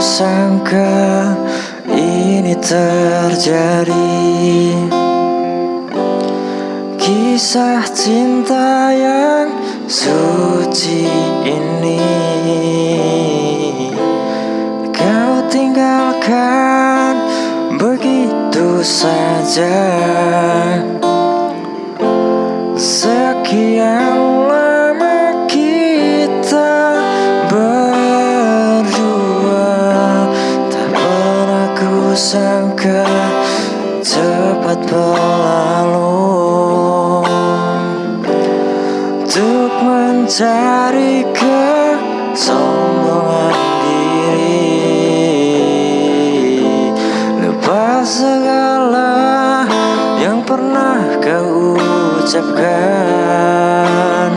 sangka ini terjadi. Kisah cinta yang suci ini. Kau tinggalkan begitu saja sangka cepat berlalu. Untuk mencari kesombongan diri. Lepas segala yang pernah kau ucapkan.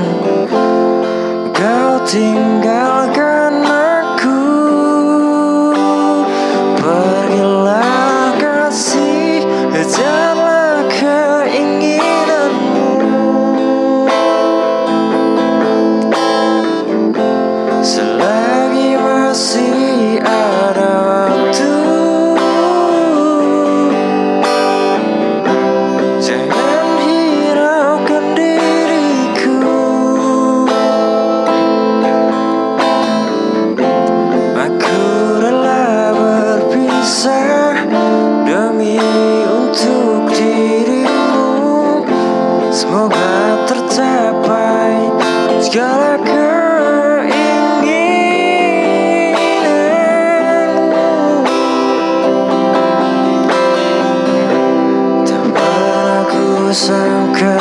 Kau tinggal segala keinginanmu. Tak pernah ku sangka